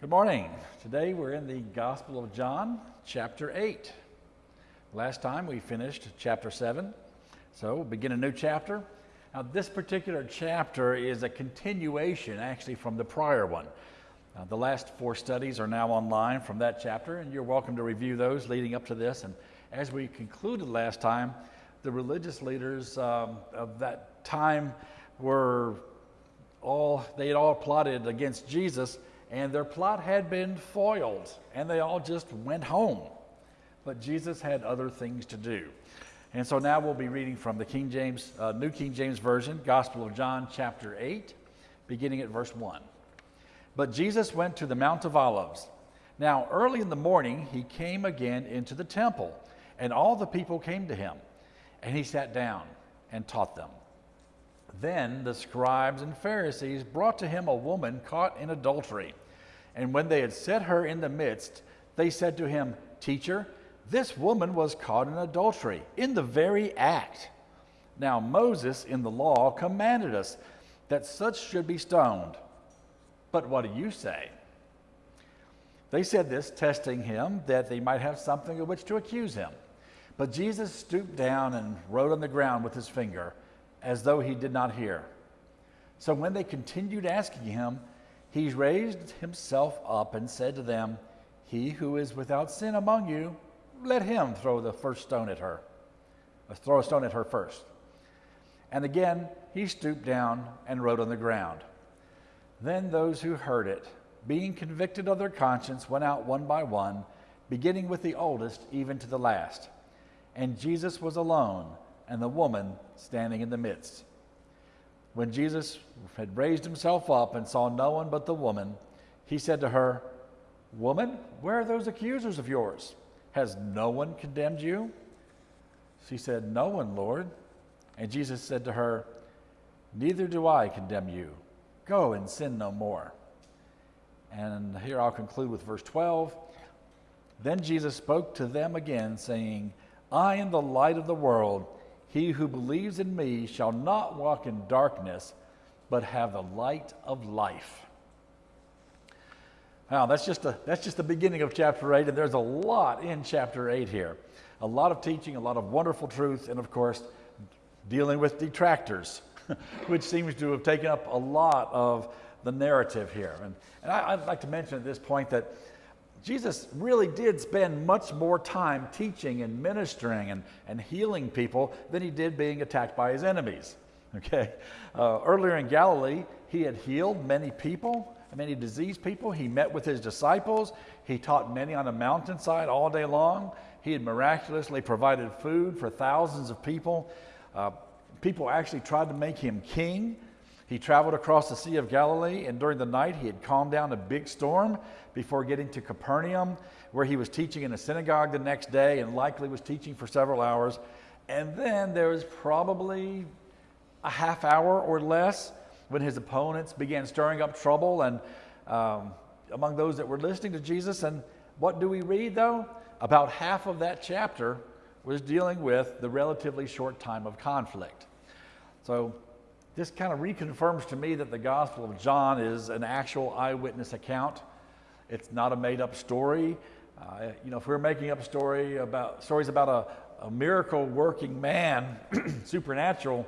Good morning. Today we're in the Gospel of John, chapter 8. Last time we finished chapter 7, so we'll begin a new chapter. Now, this particular chapter is a continuation actually from the prior one. Uh, the last four studies are now online from that chapter, and you're welcome to review those leading up to this. And as we concluded last time, the religious leaders um, of that time were all, they had all plotted against Jesus and their plot had been foiled, and they all just went home. But Jesus had other things to do. And so now we'll be reading from the King James, uh, New King James Version, Gospel of John, chapter 8, beginning at verse 1. But Jesus went to the Mount of Olives. Now, early in the morning, he came again into the temple, and all the people came to him. And he sat down and taught them. Then the scribes and Pharisees brought to him a woman caught in adultery. And when they had set her in the midst, they said to him, Teacher, this woman was caught in adultery, in the very act. Now Moses in the law commanded us that such should be stoned. But what do you say? They said this, testing him, that they might have something of which to accuse him. But Jesus stooped down and wrote on the ground with his finger as though he did not hear. So when they continued asking him, he raised himself up and said to them, He who is without sin among you, let him throw the first stone at her, or throw a stone at her first. And again he stooped down and wrote on the ground. Then those who heard it, being convicted of their conscience, went out one by one, beginning with the oldest even to the last. And Jesus was alone and the woman standing in the midst. When Jesus had raised himself up and saw no one but the woman, he said to her, Woman, where are those accusers of yours? Has no one condemned you? She said, No one, Lord. And Jesus said to her, Neither do I condemn you. Go and sin no more. And here I'll conclude with verse 12. Then Jesus spoke to them again, saying, I am the light of the world. He who believes in me shall not walk in darkness, but have the light of life. Now, that's just, a, that's just the beginning of chapter 8, and there's a lot in chapter 8 here. A lot of teaching, a lot of wonderful truth, and of course, dealing with detractors, which seems to have taken up a lot of the narrative here. And, and I, would like to mention at this point that Jesus really did spend much more time teaching and ministering and, and healing people than he did being attacked by his enemies. Okay? Uh, earlier in Galilee, he had healed many people, many diseased people. He met with his disciples. He taught many on a mountainside all day long. He had miraculously provided food for thousands of people. Uh, people actually tried to make him king. He traveled across the Sea of Galilee, and during the night, he had calmed down a big storm before getting to Capernaum, where he was teaching in a synagogue the next day and likely was teaching for several hours. And then there was probably a half hour or less when his opponents began stirring up trouble and um, among those that were listening to Jesus. And what do we read though? About half of that chapter was dealing with the relatively short time of conflict. So this kind of reconfirms to me that the Gospel of John is an actual eyewitness account. It's not a made up story. Uh, you know, if we're making up story about stories about a, a miracle working man, supernatural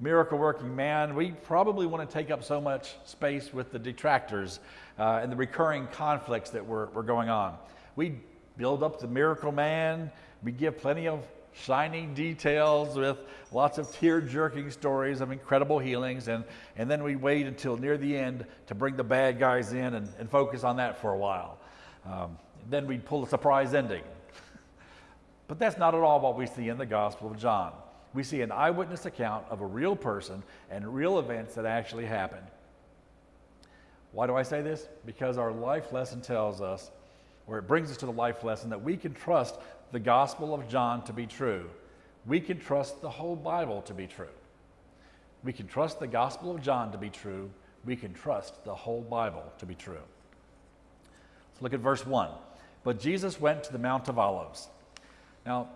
miracle working man, we probably want to take up so much space with the detractors uh, and the recurring conflicts that were, were going on. We build up the miracle man, we give plenty of shining details with lots of tear jerking stories of incredible healings. And, and then we wait until near the end to bring the bad guys in and, and focus on that for a while. Um, then we pull a surprise ending. but that's not at all what we see in the Gospel of John. We see an eyewitness account of a real person and real events that actually happened. Why do I say this? Because our life lesson tells us, or it brings us to the life lesson, that we can trust the Gospel of John to be true, we can trust the whole Bible to be true. We can trust the Gospel of John to be true. We can trust the whole Bible to be true. Let's look at verse 1. But Jesus went to the Mount of Olives. Now,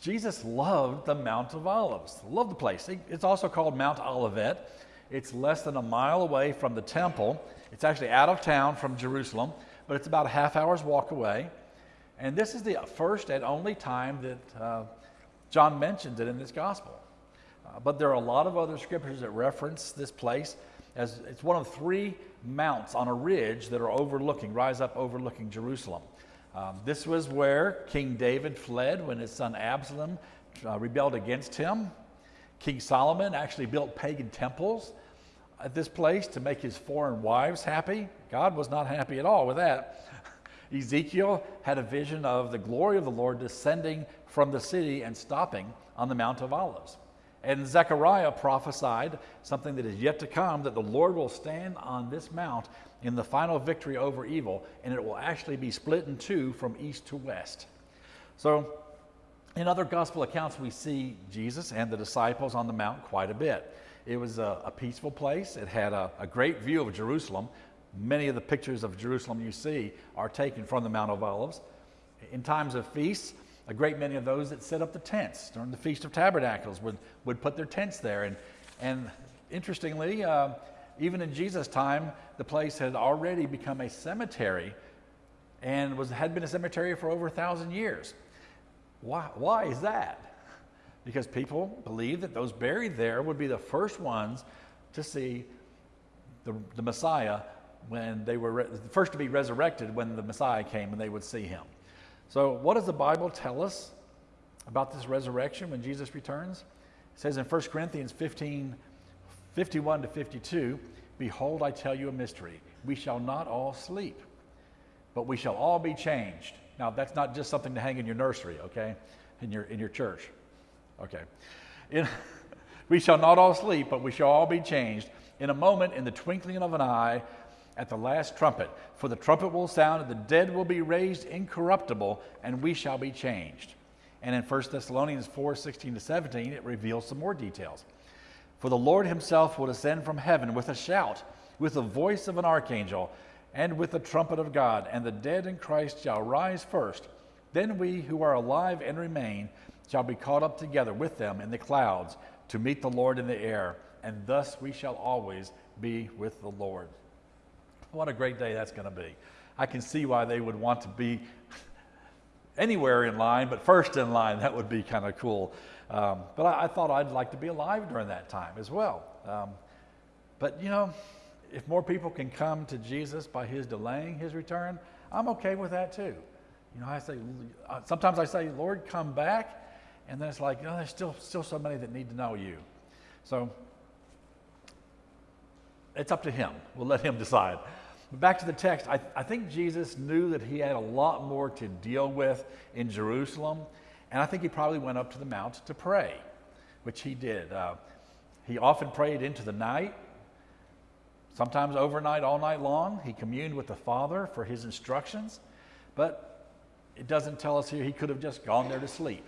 Jesus loved the Mount of Olives, loved the place. It's also called Mount Olivet. It's less than a mile away from the temple. It's actually out of town from Jerusalem, but it's about a half hour's walk away. And this is the first and only time that uh, John mentions it in this gospel. Uh, but there are a lot of other scriptures that reference this place as it's one of three mounts on a ridge that are overlooking, rise up overlooking Jerusalem. Um, this was where King David fled when his son Absalom uh, rebelled against him. King Solomon actually built pagan temples at this place to make his foreign wives happy. God was not happy at all with that. Ezekiel had a vision of the glory of the Lord descending from the city and stopping on the Mount of Olives. And Zechariah prophesied something that is yet to come that the Lord will stand on this mount in the final victory over evil, and it will actually be split in two from east to west. So, in other gospel accounts, we see Jesus and the disciples on the mount quite a bit. It was a, a peaceful place, it had a, a great view of Jerusalem. Many of the pictures of Jerusalem you see are taken from the Mount of Olives. In times of feasts, a great many of those that set up the tents during the Feast of Tabernacles would, would put their tents there. And, and interestingly, uh, even in Jesus' time, the place had already become a cemetery and was, had been a cemetery for over a thousand years. Why, why is that? Because people believed that those buried there would be the first ones to see the, the Messiah when they were re- first to be resurrected when the Messiah came and they would see him. So, what does the Bible tell us about this resurrection when Jesus returns? It says in 1 Corinthians 15 51 to 52 Behold, I tell you a mystery. We shall not all sleep, but we shall all be changed. Now, that's not just something to hang in your nursery, okay? In your, in your church. Okay. In, we shall not all sleep, but we shall all be changed in a moment, in the twinkling of an eye, at the last trumpet. For the trumpet will sound, and the dead will be raised incorruptible, and we shall be changed. And in 1 Thessalonians 4 16 to 17, it reveals some more details. For the Lord himself will descend from heaven with a shout, with the voice of an archangel, and with the trumpet of God, and the dead in Christ shall rise first. Then we who are alive and remain shall be caught up together with them in the clouds to meet the Lord in the air, and thus we shall always be with the Lord. What a great day that's going to be. I can see why they would want to be anywhere in line, but first in line, that would be kind of cool. Um, but I, I, thought I'd like to be alive during that time as well. Um, but you know, if more people can come to Jesus by his delaying his return, I'm okay with that too. You know, I say, uh, sometimes I say, Lord, come back. And then it's like, oh, there's still, still so many that need to know you. So it's up to him. We'll let him decide. But back to the text, I, I think Jesus knew that he had a lot more to deal with in Jerusalem, and I think he probably went up to the mount to pray, which he did. Uh, he often prayed into the night, sometimes overnight, all night long. He communed with the Father for his instructions, but it doesn't tell us here he could have just gone there to sleep.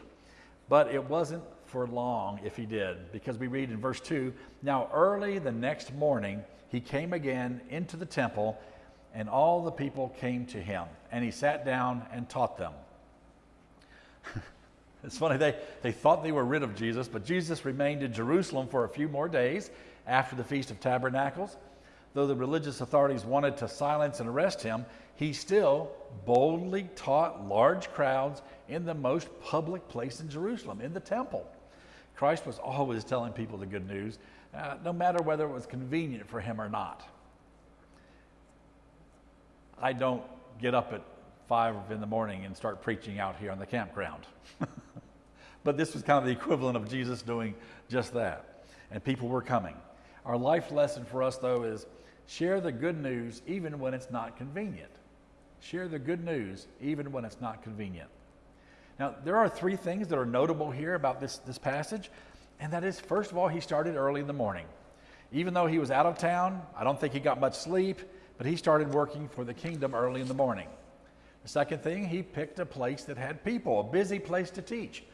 But it wasn't for long if he did, because we read in verse 2 Now early the next morning, he came again into the temple, and all the people came to him, and he sat down and taught them. it's funny, they, they thought they were rid of Jesus, but Jesus remained in Jerusalem for a few more days after the Feast of Tabernacles. Though the religious authorities wanted to silence and arrest him, he still boldly taught large crowds in the most public place in Jerusalem, in the temple. Christ was always telling people the good news, uh, no matter whether it was convenient for him or not. I don't get up at five in the morning and start preaching out here on the campground. but this was kind of the equivalent of Jesus doing just that. And people were coming. Our life lesson for us, though, is share the good news even when it's not convenient. Share the good news even when it's not convenient. Now, there are three things that are notable here about this, this passage. And that is, first of all, he started early in the morning. Even though he was out of town, I don't think he got much sleep, but he started working for the kingdom early in the morning. The second thing, he picked a place that had people, a busy place to teach.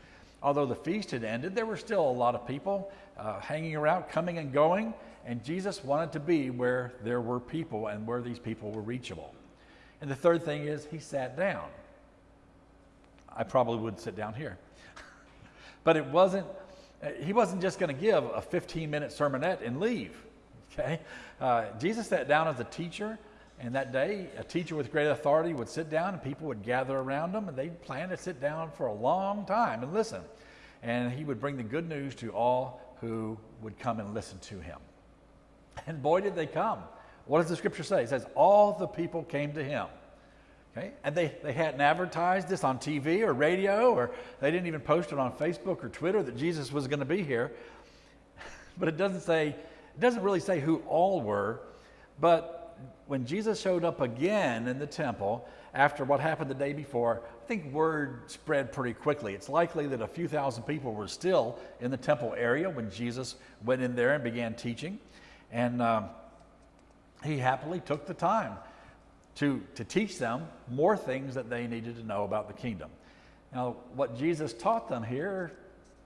Although the feast had ended, there were still a lot of people uh, hanging around, coming and going, and Jesus wanted to be where there were people and where these people were reachable. And the third thing is, he sat down. I probably would sit down here. but it wasn't he wasn't just going to give a 15 minute sermonette and leave. Okay? Uh, Jesus sat down as a teacher, and that day, a teacher with great authority would sit down, and people would gather around him, and they'd plan to sit down for a long time and listen. And he would bring the good news to all who would come and listen to him. And boy, did they come. What does the scripture say? It says, All the people came to him. Okay? And they, they hadn't advertised this on TV or radio, or they didn't even post it on Facebook or Twitter that Jesus was going to be here. But it doesn't say, it doesn't really say who all were. But when Jesus showed up again in the temple after what happened the day before, I think word spread pretty quickly. It's likely that a few thousand people were still in the temple area when Jesus went in there and began teaching. And um, he happily took the time to, to teach them more things that they needed to know about the kingdom. Now, what Jesus taught them here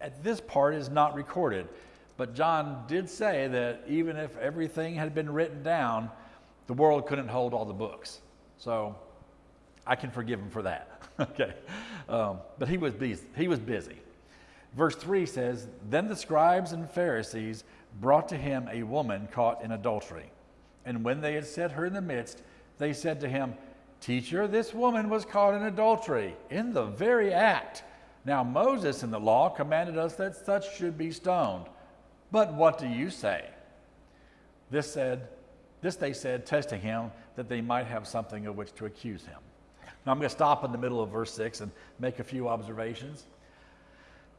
at this part is not recorded, but John did say that even if everything had been written down, the world couldn't hold all the books. So I can forgive him for that. okay. Um, but he was, busy. he was busy. Verse 3 says Then the scribes and Pharisees brought to him a woman caught in adultery. And when they had set her in the midst, they said to him, Teacher, this woman was caught in adultery in the very act. Now, Moses in the law commanded us that such should be stoned. But what do you say? This said, this they said, testing him, that they might have something of which to accuse him. Now I'm going to stop in the middle of verse 6 and make a few observations.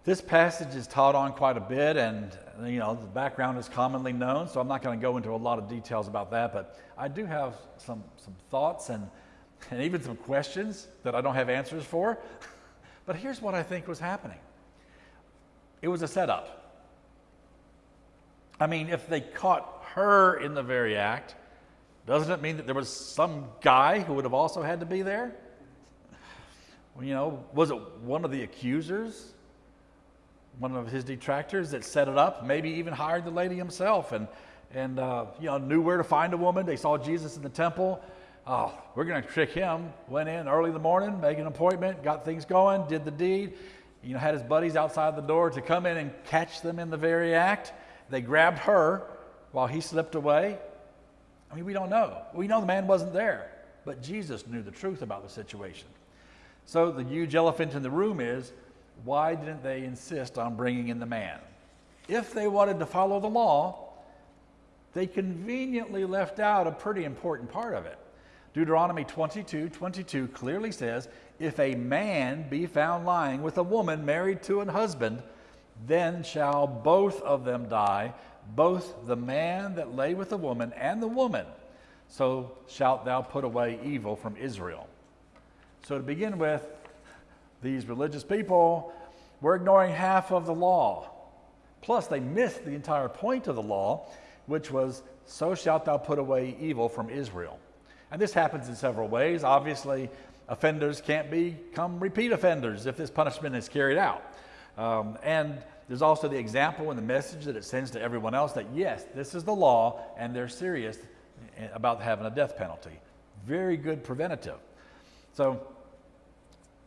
This passage is taught on quite a bit, and you know the background is commonly known, so I'm not going to go into a lot of details about that. But I do have some some thoughts and and even some questions that I don't have answers for. but here's what I think was happening. It was a setup. I mean, if they caught her in the very act, doesn't it mean that there was some guy who would have also had to be there? You know, was it one of the accusers? One of his detractors that set it up, maybe even hired the lady himself and, and uh, you know, knew where to find a woman. They saw Jesus in the temple. Oh, we're going to trick him. Went in early in the morning, made an appointment, got things going, did the deed. You know, had his buddies outside the door to come in and catch them in the very act. They grabbed her while he slipped away. I mean, we don't know. We know the man wasn't there, but Jesus knew the truth about the situation. So the huge elephant in the room is why didn't they insist on bringing in the man? If they wanted to follow the law, they conveniently left out a pretty important part of it. Deuteronomy 22 22 clearly says, If a man be found lying with a woman married to an husband, then shall both of them die, both the man that lay with the woman and the woman. So shalt thou put away evil from Israel. So to begin with, these religious people were ignoring half of the law. Plus, they missed the entire point of the law, which was, So shalt thou put away evil from Israel. And this happens in several ways. Obviously, offenders can't become repeat offenders if this punishment is carried out. Um, and there's also the example and the message that it sends to everyone else that yes, this is the law and they're serious about having a death penalty. Very good preventative. So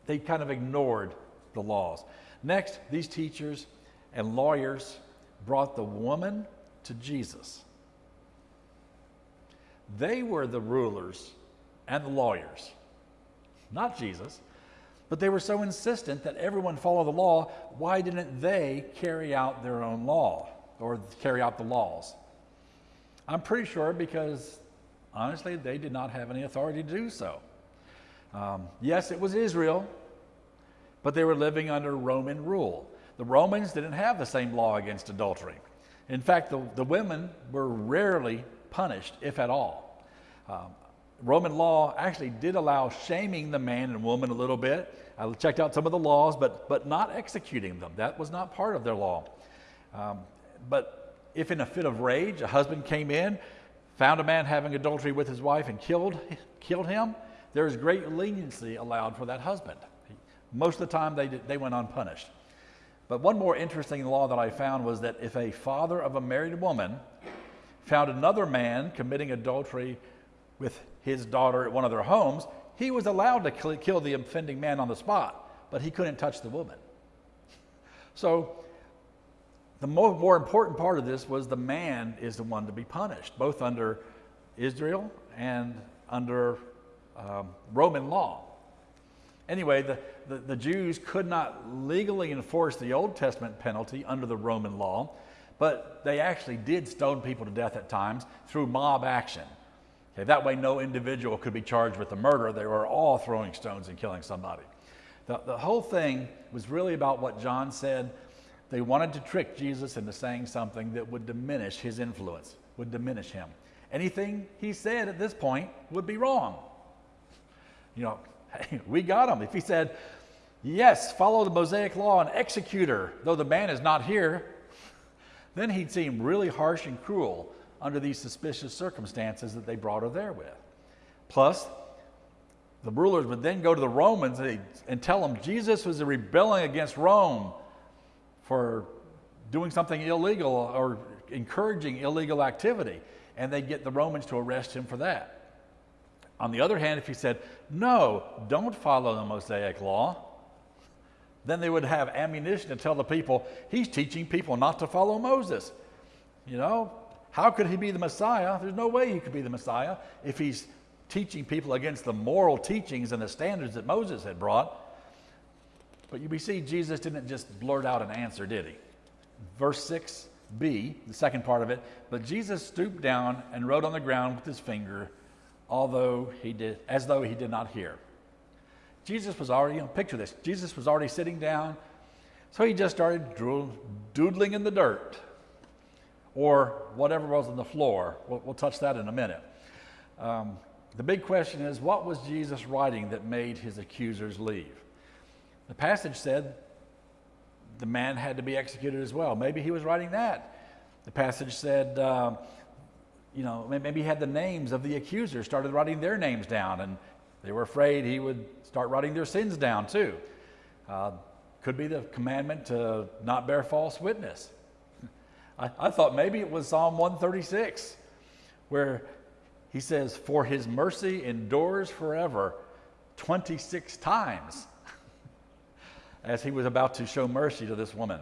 they kind of ignored the laws. Next, these teachers and lawyers brought the woman to Jesus. They were the rulers and the lawyers, not Jesus. But they were so insistent that everyone follow the law, why didn't they carry out their own law or carry out the laws? I'm pretty sure because, honestly, they did not have any authority to do so. Um, yes, it was Israel, but they were living under Roman rule. The Romans didn't have the same law against adultery. In fact, the, the women were rarely punished, if at all. Um, Roman law actually did allow shaming the man and woman a little bit. I checked out some of the laws, but, but not executing them. That was not part of their law. Um, but if in a fit of rage a husband came in, found a man having adultery with his wife, and killed, killed him, there is great leniency allowed for that husband. Most of the time, they, did, they went unpunished. But one more interesting law that I found was that if a father of a married woman found another man committing adultery with his daughter at one of their homes, he was allowed to kill the offending man on the spot, but he couldn't touch the woman. So the more, more important part of this was the man is the one to be punished, both under Israel and under um, Roman law. Anyway, the, the, the Jews could not legally enforce the Old Testament penalty under the Roman law, but they actually did stone people to death at times through mob action. Okay, that way, no individual could be charged with the murder. They were all throwing stones and killing somebody. The, the whole thing was really about what John said. They wanted to trick Jesus into saying something that would diminish his influence, would diminish him. Anything he said at this point would be wrong. You know, we got him. If he said, Yes, follow the Mosaic law and execute her, though the man is not here, then he'd seem really harsh and cruel under these suspicious circumstances that they brought her there with. Plus, the rulers would then go to the Romans and tell them Jesus was rebelling against Rome for doing something illegal or encouraging illegal activity, and they'd get the Romans to arrest him for that. On the other hand, if he said, No, don't follow the Mosaic law, then they would have ammunition to tell the people, He's teaching people not to follow Moses. You know, how could he be the Messiah? There's no way he could be the Messiah if he's teaching people against the moral teachings and the standards that Moses had brought. But you see, Jesus didn't just blurt out an answer, did he? Verse 6b, the second part of it, but Jesus stooped down and wrote on the ground with his finger, although he did, as though he did not hear. Jesus was already, you know, picture this. Jesus was already sitting down, so he just started doodling in the dirt or whatever was on the floor. We'll, we'll touch that in a minute. Um, the big question is what was Jesus writing that made his accusers leave? The passage said the man had to be executed as well. Maybe he was writing that. The passage said, um, you know, maybe he had the names of the accusers, started writing their names down, and they were afraid he would start writing their sins down too. Uh, could be the commandment to not bear false witness. I, I thought maybe it was Psalm 136, where he says, For his mercy endures forever 26 times as he was about to show mercy to this woman.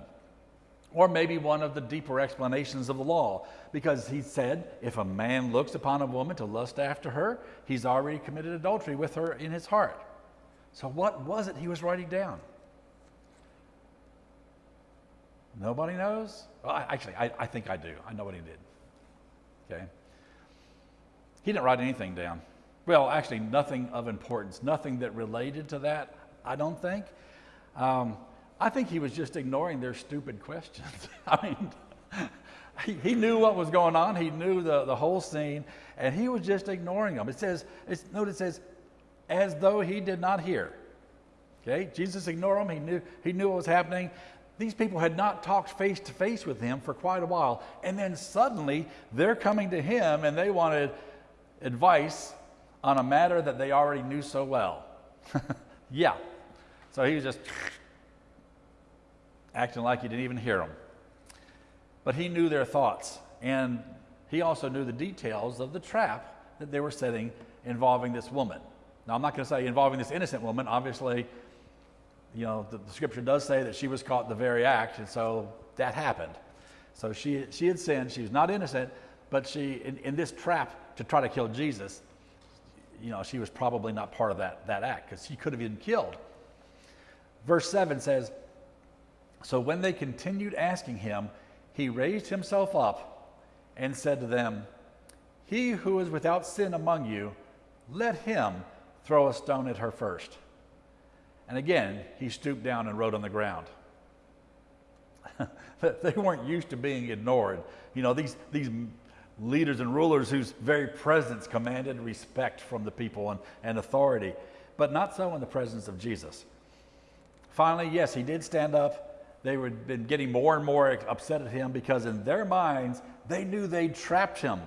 Or maybe one of the deeper explanations of the law, because he said, if a man looks upon a woman to lust after her, he's already committed adultery with her in his heart. So, what was it he was writing down? Nobody knows? Well, I, actually, I, I think I do. I know what he did. Okay? He didn't write anything down. Well, actually, nothing of importance, nothing that related to that, I don't think. Um, I think he was just ignoring their stupid questions. I mean, he, he, knew what was going on, he knew the, the whole scene, and he was just ignoring them. It says, it's, note it says, as though he did not hear. Okay, Jesus ignored them. He knew, he knew what was happening. These people had not talked face to face with him for quite a while. And then suddenly they're coming to him and they wanted advice on a matter that they already knew so well. yeah. So he was just acting like he didn't even hear them. But he knew their thoughts. And he also knew the details of the trap that they were setting involving this woman. Now, I'm not going to say involving this innocent woman. Obviously, you know, the, the, scripture does say that she was caught the very act, and so that happened. So she, she had sinned. She was not innocent, but she, in, in this trap to try to kill Jesus, you know, she was probably not part of that, that act because she could have been killed. Verse 7 says, So when they continued asking him, he raised himself up and said to them, He who is without sin among you, let him throw a stone at her first. And again, he stooped down and wrote on the ground. they weren't used to being ignored. You know, these, these leaders and rulers whose very presence commanded respect from the people and, and authority, but not so in the presence of Jesus. Finally, yes, he did stand up. They had been getting more and more upset at him because, in their minds, they knew they'd trapped him,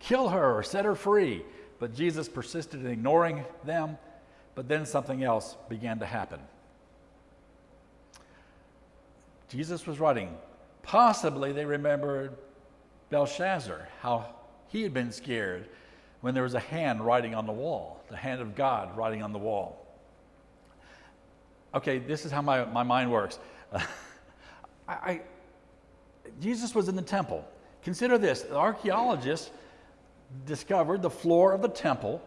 kill her, or set her free. But Jesus persisted in ignoring them but then something else began to happen. Jesus was writing. Possibly they remembered Belshazzar, how he had been scared when there was a hand writing on the wall, the hand of God writing on the wall. Okay, this is how my, my mind works. I, Jesus was in the temple. Consider this the archaeologists discovered the floor of the temple.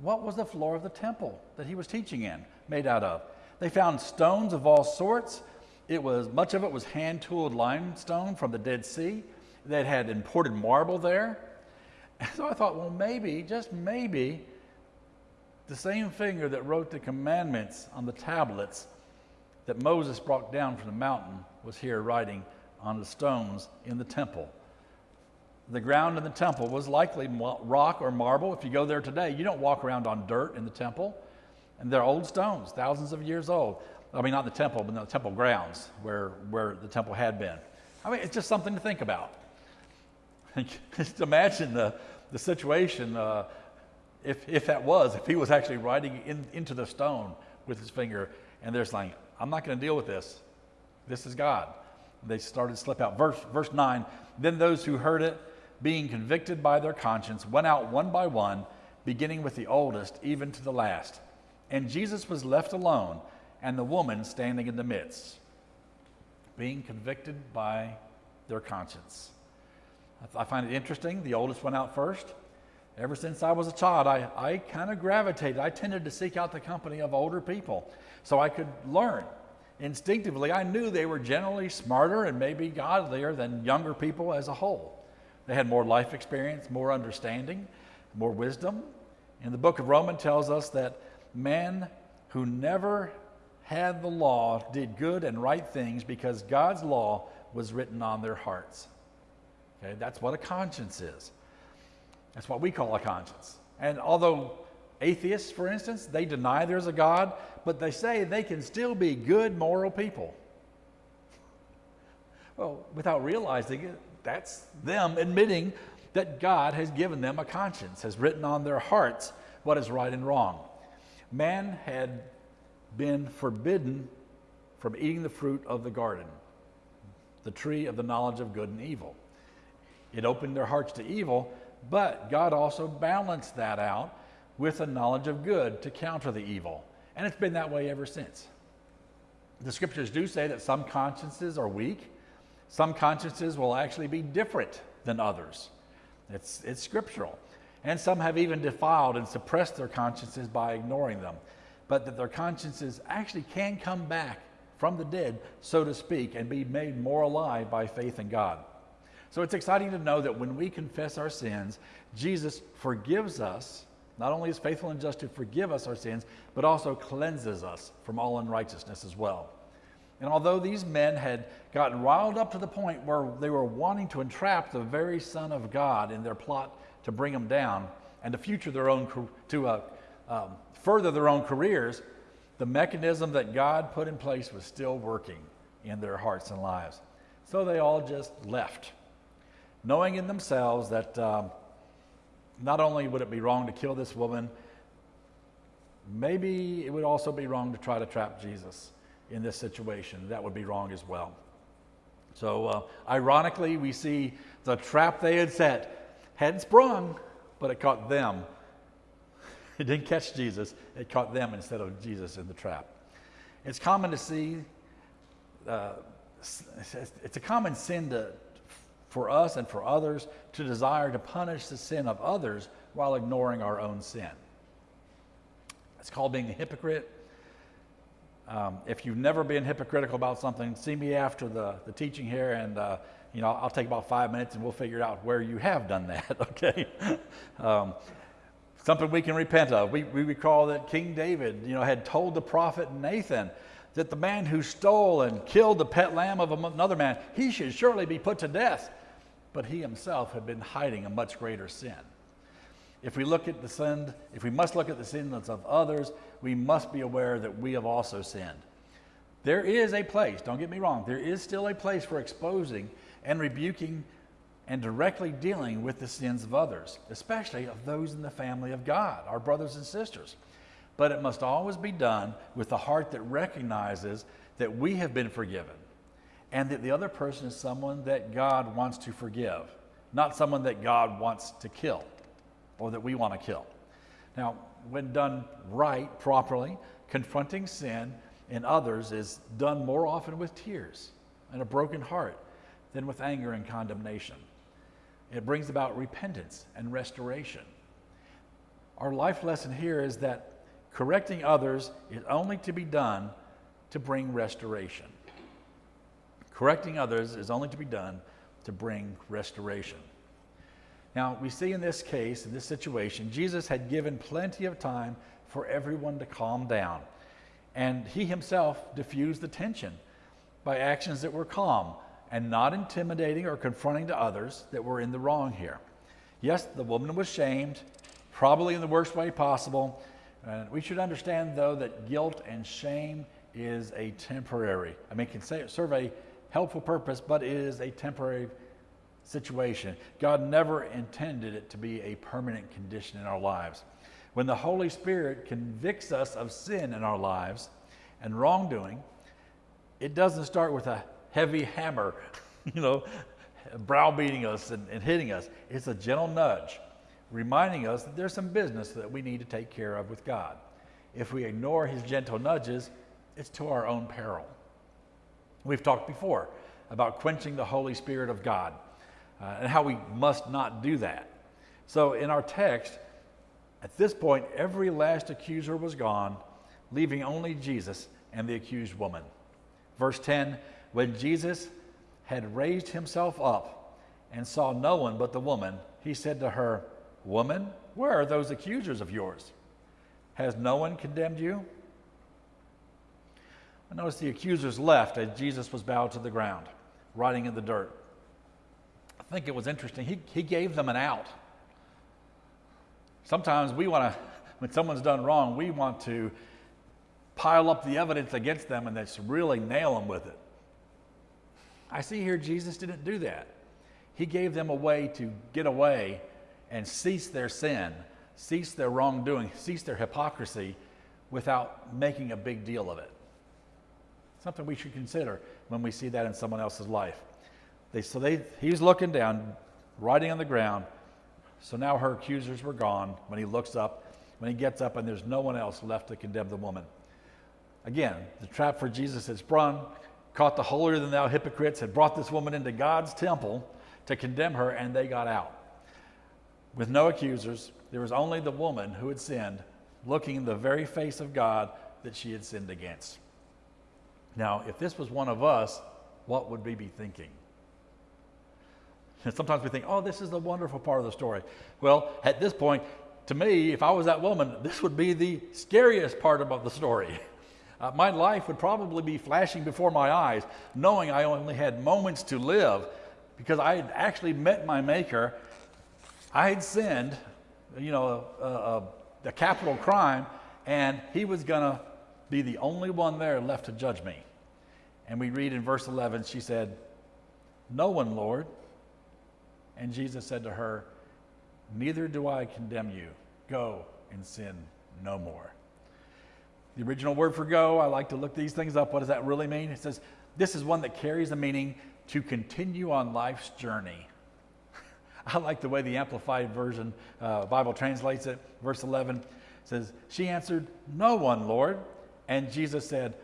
What was the floor of the temple that he was teaching in made out of? They found stones of all sorts. It was much of it was hand tooled limestone from the Dead Sea. That had imported marble there. And so I thought, well, maybe, just maybe, the same finger that wrote the commandments on the tablets that Moses brought down from the mountain was here writing on the stones in the temple. The ground in the temple was likely rock or marble. If you go there today, you don't walk around on dirt in the temple. And they're old stones, thousands of years old. I mean, not the temple, but the temple grounds where, where the temple had been. I mean, it's just something to think about. just imagine the, the situation uh, if, if that was, if he was actually writing in, into the stone with his finger, and they're saying, I'm not going to deal with this. This is God. They started to slip out. Verse, verse 9 Then those who heard it, being convicted by their conscience, went out one by one, beginning with the oldest, even to the last. And Jesus was left alone, and the woman standing in the midst, being convicted by their conscience. I find it interesting. The oldest went out first. Ever since I was a child, I, I kind of gravitated. I tended to seek out the company of older people so I could learn. Instinctively, I knew they were generally smarter and maybe godlier than younger people as a whole. They had more life experience, more understanding, more wisdom. And the book of Romans tells us that men who never had the law did good and right things because God's law was written on their hearts. Okay, that's what a conscience is. That's what we call a conscience. And although atheists, for instance, they deny there's a God, but they say they can still be good, moral people. Well, without realizing it, that's them admitting that God has given them a conscience, has written on their hearts what is right and wrong. Man had been forbidden from eating the fruit of the garden, the tree of the knowledge of good and evil. It opened their hearts to evil, but God also balanced that out with a knowledge of good to counter the evil. And it's been that way ever since. The scriptures do say that some consciences are weak, some consciences will actually be different than others. It's, it's scriptural. And some have even defiled and suppressed their consciences by ignoring them. But that their consciences actually can come back from the dead, so to speak, and be made more alive by faith in God. So it's exciting to know that when we confess our sins, Jesus forgives us. Not only is faithful and just to forgive us our sins, but also cleanses us from all unrighteousness as well. And although these men had gotten riled up to the point where they were wanting to entrap the very Son of God in their plot to bring him down and to future their own to uh, um, further their own careers, the mechanism that God put in place was still working in their hearts and lives. So they all just left knowing in themselves that um, not only would it be wrong to kill this woman, maybe it would also be wrong to try to trap Jesus in this situation. That would be wrong as well. So, uh, ironically, we see the trap they had set hadn't sprung, but it caught them. It didn't catch Jesus, it caught them instead of Jesus in the trap. It's common to see, uh, it's a common sin to, for us and for others to desire to punish the sin of others while ignoring our own sin. It's called being a hypocrite. Um, if you've never been hypocritical about something, see me after the, the teaching here, and uh, you know I'll take about five minutes, and we'll figure out where you have done that. Okay, um, something we can repent of. We, we recall that King David, you know, had told the prophet Nathan that the man who stole and killed the pet lamb of another man, he should surely be put to death but he himself had been hiding a much greater sin. If we look at the sin, if we must look at the sins of others, we must be aware that we have also sinned. There is a place, don't get me wrong, there is still a place for exposing and rebuking and directly dealing with the sins of others, especially of those in the family of God, our brothers and sisters. But it must always be done with a heart that recognizes that we have been forgiven and that the other person is someone that God wants to forgive, not someone that God wants to kill or that we want to kill. Now, when done right, properly, confronting sin in others is done more often with tears and a broken heart than with anger and condemnation. It brings about repentance and restoration. Our life lesson here is that correcting others is only to be done to bring restoration. Correcting others is only to be done to bring restoration. Now, we see in this case, in this situation, Jesus had given plenty of time for everyone to calm down. And he himself diffused the tension by actions that were calm and not intimidating or confronting to others that were in the wrong here. Yes, the woman was shamed, probably in the worst way possible. And we should understand, though, that guilt and shame is a temporary, I mean, can say, serve a helpful purpose, but it is a temporary situation. God never intended it to be a permanent condition in our lives. When the Holy Spirit convicts us of sin in our lives and wrongdoing, it doesn't start with a heavy hammer, you know, browbeating us and, and hitting us. It's a gentle nudge, reminding us that there's some business that we need to take care of with God. If we ignore his gentle nudges, it's to our own peril. We've talked before about quenching the Holy Spirit of God uh, and how we must not do that. So, in our text, at this point, every last accuser was gone, leaving only Jesus and the accused woman. Verse 10 When Jesus had raised himself up and saw no one but the woman, he said to her, Woman, where are those accusers of yours? Has no one condemned you? I notice the accusers left as Jesus was bowed to the ground, writing in the dirt. I think it was interesting. He, he gave them an out. Sometimes we want to, when someone's done wrong, we want to pile up the evidence against them and just really nail them with it. I see here Jesus didn't do that. He gave them a way to get away and cease their sin, cease their wrongdoing, cease their hypocrisy without making a big deal of it. Something we should consider when we see that in someone else's life. They, so they, he's looking down, writing on the ground, so now her accusers were gone. When he looks up, when he gets up, and there's no one else left to condemn the woman. Again, the trap for Jesus had sprung, caught the holier than thou hypocrites, had brought this woman into God's temple to condemn her, and they got out. With no accusers, there was only the woman who had sinned, looking in the very face of God that she had sinned against. Now, if this was one of us, what would we be thinking? And sometimes we think, oh, this is the wonderful part of the story. Well, at this point, to me, if I was that woman, this would be the scariest part about the story. Uh, my life would probably be flashing before my eyes, knowing I only had moments to live because I had actually met my Maker. I had sinned, you know, a, a, a capital crime, and He was going to be the only one there left to judge me. And we read in verse 11, she said, No one, Lord. And Jesus said to her, Neither do I condemn you. Go and sin no more. The original word for go, I like to look these things up. What does that really mean? It says, This is one that carries the meaning to continue on life's journey. I like the way the Amplified Version uh, Bible translates it. Verse 11 says, She answered, No one, Lord. And Jesus said,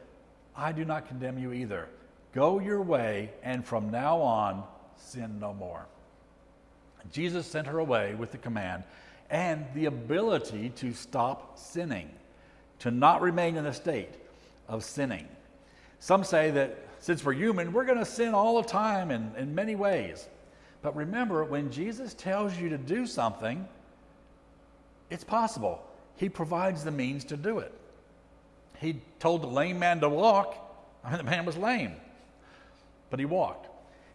I do not condemn you either. Go your way, and from now on, sin no more. Jesus sent her away with the command and the ability to stop sinning, to not remain in a state of sinning. Some say that since we're human, we're going to sin all the time in, in many ways. But remember, when Jesus tells you to do something, it's possible. He provides the means to do it. He told the lame man to walk, I mean, the man was lame, but he walked.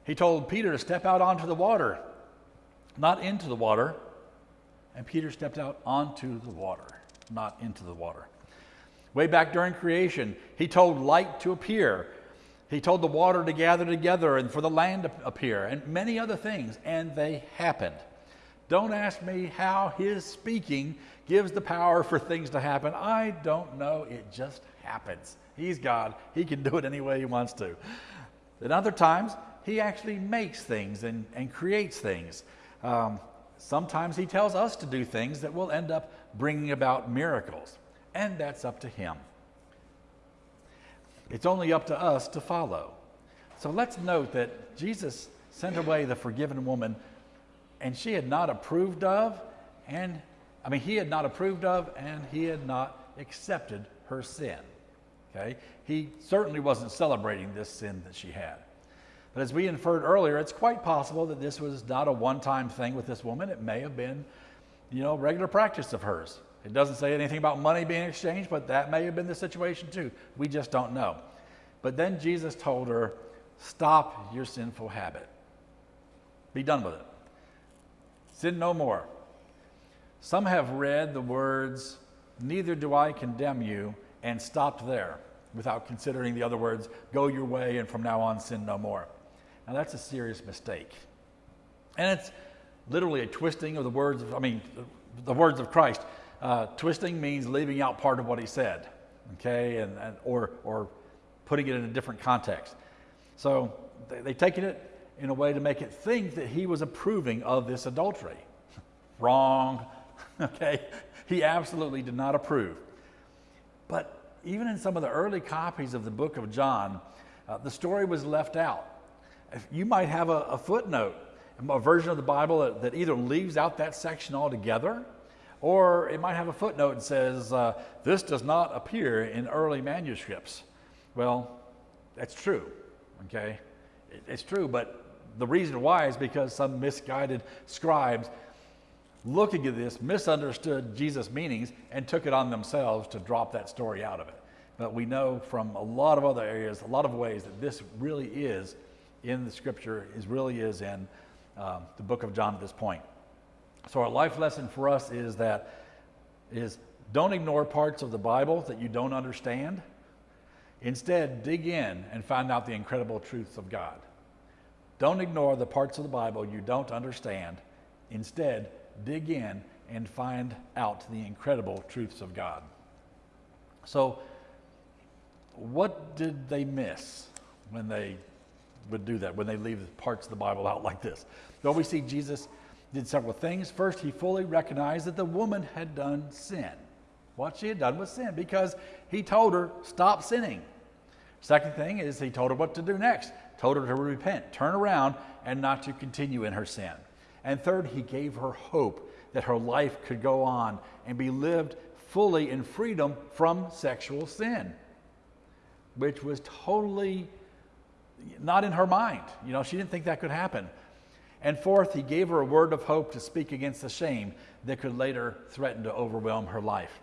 He told Peter to step out onto the water not into the water. And Peter stepped out onto the water, not into the water. Way back during creation, he told light to appear. He told the water to gather together and for the land to appear, and many other things, and they happened. Don't ask me how his speaking gives the power for things to happen. I don't know. It just happens. He's God. He can do it any way he wants to. At other times, he actually makes things and, and creates things. Um, sometimes He tells us to do things that will end up bringing about miracles, and that's up to Him. It's only up to us to follow. So let's note that Jesus sent away the forgiven woman, and she had not approved of, and I mean, he had not approved of, and he had not accepted her sin. Okay? He certainly wasn't celebrating this sin that she had. But as we inferred earlier, it's quite possible that this was not a one time thing with this woman. It may have been, you know, regular practice of hers. It doesn't say anything about money being exchanged, but that may have been the situation too. We just don't know. But then Jesus told her, Stop your sinful habit. Be done with it. Sin no more. Some have read the words, Neither do I condemn you, and stopped there without considering the other words, Go your way, and from now on sin no more. Now that's a serious mistake. And it's literally a twisting of the words of, I mean, the words of Christ. Uh, twisting means leaving out part of what he said, okay, and, and, or, or putting it in a different context. So they, they taken it in a way to make it think that he was approving of this adultery. Wrong, okay? He absolutely did not approve. But even in some of the early copies of the book of John, uh, the story was left out. You might have a, a footnote, a version of the Bible that, that, either leaves out that section altogether, or it might have a footnote that says, uh, This does not appear in early manuscripts. Well, that's true, okay? It, it's true, but the reason why is because some misguided scribes looking at this misunderstood Jesus' meanings and took it on themselves to drop that story out of it. But we know from a lot of other areas, a lot of ways that this really is in the scripture, is really is in um, the book of John at this point. So our life lesson for us is that is don't ignore parts of the Bible that you don't understand. Instead, dig in and find out the incredible truths of God. Don't ignore the parts of the Bible you don't understand. Instead, dig in and find out the incredible truths of God. So, what did they miss when they would do that, when they leave parts of the Bible out like this? Well, we see Jesus did several things. First, he fully recognized that the woman had done sin. What she had done was sin because he told her, stop sinning. Second thing is he told her what to do next. Told her to repent, turn around, and not to continue in her sin. And third, he gave her hope that her life could go on and be lived fully in freedom from sexual sin, which was totally not in her mind. You know, she didn't think that could happen. And fourth, he gave her a word of hope to speak against the shame that could later threaten to overwhelm her life.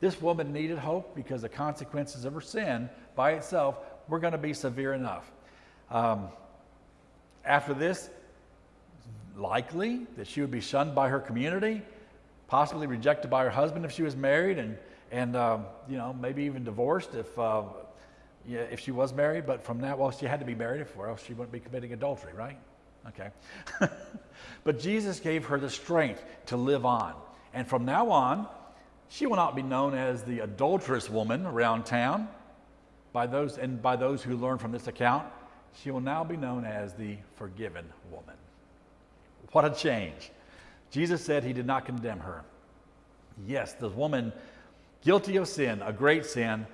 This woman needed hope because the consequences of her sin by itself were going to be severe enough. Um, after this, likely that she would be shunned by her community, possibly rejected by her husband if she was married, and, and um, you know, maybe even divorced if, uh, yeah, if she was married. But from that, well, she had to be married, or else she wouldn't be committing adultery, right? Okay. but Jesus gave her the strength to live on. And from now on, she will not be known as the adulterous woman around town by those and by those who learn from this account she will now be known as the forgiven woman what a change. Jesus said he did not condemn her. Yes, the woman guilty of sin, a great sin,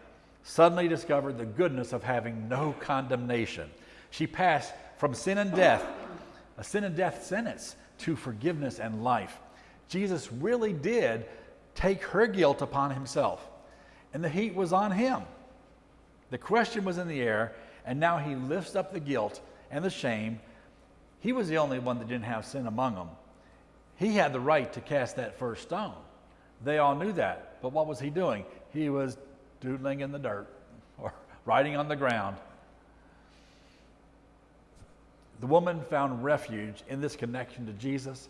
suddenly discovered the goodness of having no condemnation. She passed from sin and death, a sin and death sentence, to forgiveness and life. Jesus really did take her guilt upon himself, and the heat was on him. The question was in the air, and now he lifts up the guilt and the shame he was the only one that didn't have sin among them. He had the right to cast that first stone. They all knew that. But what was he doing? He was doodling in the dirt or writing on the ground. The woman found refuge in this connection to Jesus.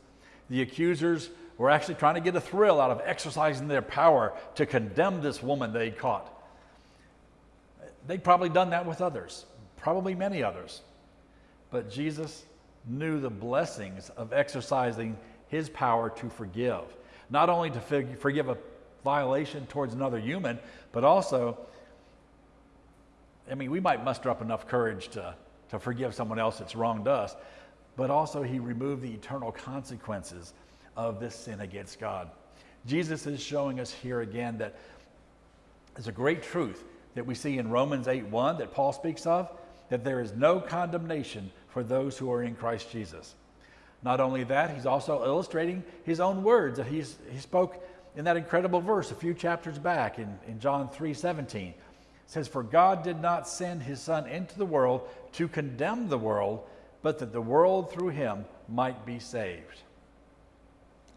The accusers were actually trying to get a thrill out of exercising their power to condemn this woman they caught. They'd probably done that with others, probably many others. But Jesus knew the blessings of exercising his power to forgive. Not only to forgive a violation towards another human, but also, I mean, we might muster up enough courage to, to forgive someone else that's wronged us, but also he removed the eternal consequences of this sin against God. Jesus is showing us here again that there's a great truth that we see in Romans 8 1 that Paul speaks of that there is no condemnation for those who are in Christ Jesus. Not only that, he's also illustrating his own words that he's, he spoke in that incredible verse a few chapters back in, in John 3 17. It says, For God did not send his Son into the world to condemn the world, but that the world through him might be saved.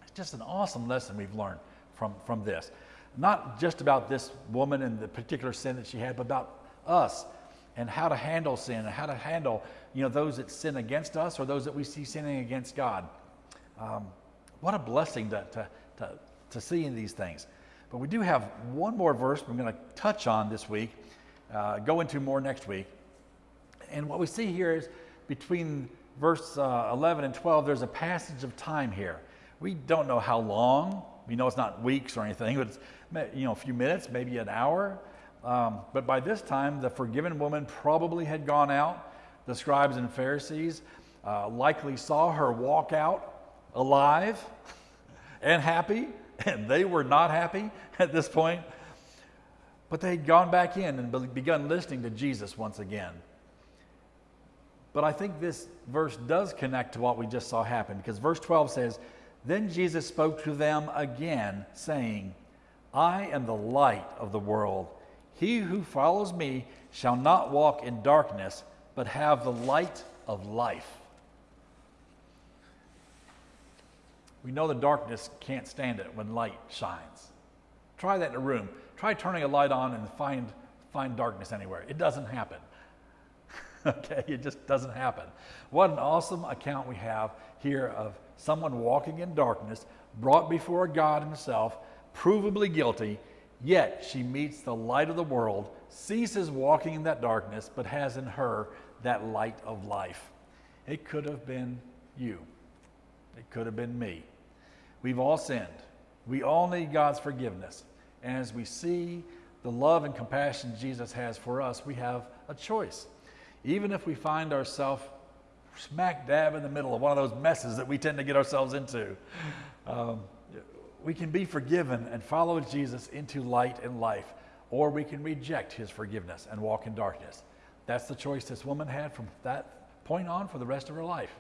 It's just an awesome lesson we've learned from, from this. Not just about this woman and the particular sin that she had, but about us and how to handle sin and how to handle you know, those that sin against us or those that we see sinning against God. Um, what a blessing to, to, to, to, see in these things. But we do have one more verse we're going to touch on this week, uh, go into more next week. And what we see here is between verse uh, 11 and 12, there's a passage of time here. We don't know how long. We know it's not weeks or anything, but it's you know, a few minutes, maybe an hour. Um, but by this time, the forgiven woman probably had gone out the scribes and Pharisees uh, likely saw her walk out alive and happy, and they were not happy at this point. But they had gone back in and begun listening to Jesus once again. But I think this verse does connect to what we just saw happen because verse 12 says, Then Jesus spoke to them again, saying, I am the light of the world. He who follows me shall not walk in darkness, but have the light of life. We know the darkness can't stand it when light shines. Try that in a room. Try turning a light on and find, find darkness anywhere. It doesn't happen. okay, it just doesn't happen. What an awesome account we have here of someone walking in darkness, brought before God Himself, provably guilty, yet she meets the light of the world, ceases walking in that darkness, but has in her that light of life. It could have been you, it could have been me. We've all sinned. We all need God's forgiveness. And as we see the love and compassion Jesus has for us, we have a choice. Even if we find ourselves smack dab in the middle of one of those messes that we tend to get ourselves into, um, we can be forgiven and follow Jesus into light and life, or we can reject his forgiveness and walk in darkness. That's the choice this woman had from that point on for the rest of her life.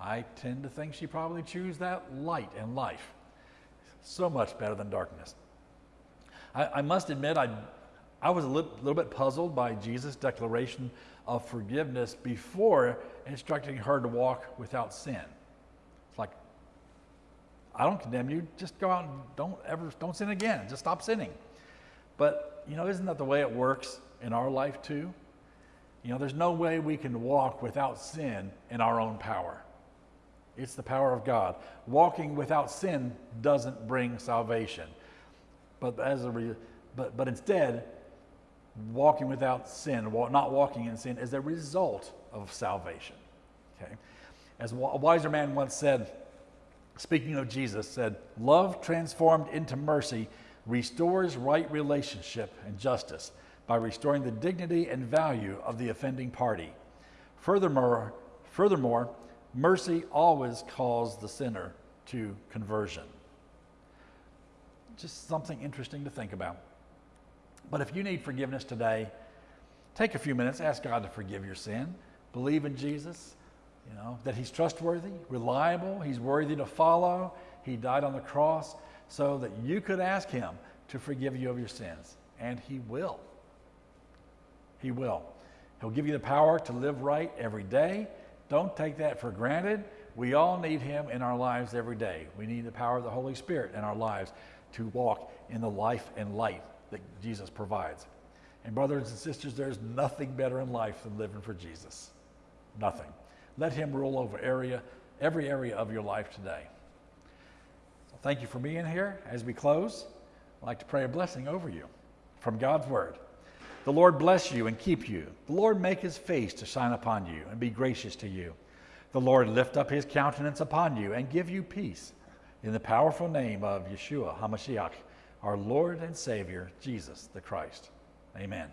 I tend to think she probably chose that light and life. So much better than darkness. I, I must admit, I, I was a little, little bit puzzled by Jesus' declaration of forgiveness before instructing her to walk without sin. I don't condemn you. Just go out and don't ever, don't sin again. Just stop sinning. But, you know, isn't that the way it works in our life too? You know, there's no way we can walk without sin in our own power. It's the power of God. Walking without sin doesn't bring salvation. But, as a re- but, but instead, walking without sin, not walking in sin, is a result of salvation. Okay? As a wiser man once said, speaking of Jesus, said, Love transformed into mercy restores right relationship and justice by restoring the dignity and value of the offending party. Furthermore, furthermore, mercy always calls the sinner to conversion. Just something interesting to think about. But if you need forgiveness today, take a few minutes, ask God to forgive your sin, believe in Jesus, you know, that he's trustworthy, reliable, he's worthy to follow. He died on the cross so that you could ask him to forgive you of your sins, and he will. He will. He'll give you the power to live right every day. Don't take that for granted. We all need Him in our lives every day. We need the power of the Holy Spirit in our lives to walk in the life and light that Jesus provides. And, brothers and sisters, there's nothing better in life than living for Jesus. Nothing. Let Him rule over area, every area of your life today. Thank you for being here. As we close, I'd like to pray a blessing over you from God's Word. The Lord bless you and keep you. The Lord make his face to shine upon you and be gracious to you. The Lord lift up his countenance upon you and give you peace. In the powerful name of Yeshua HaMashiach, our Lord and Savior, Jesus the Christ. Amen.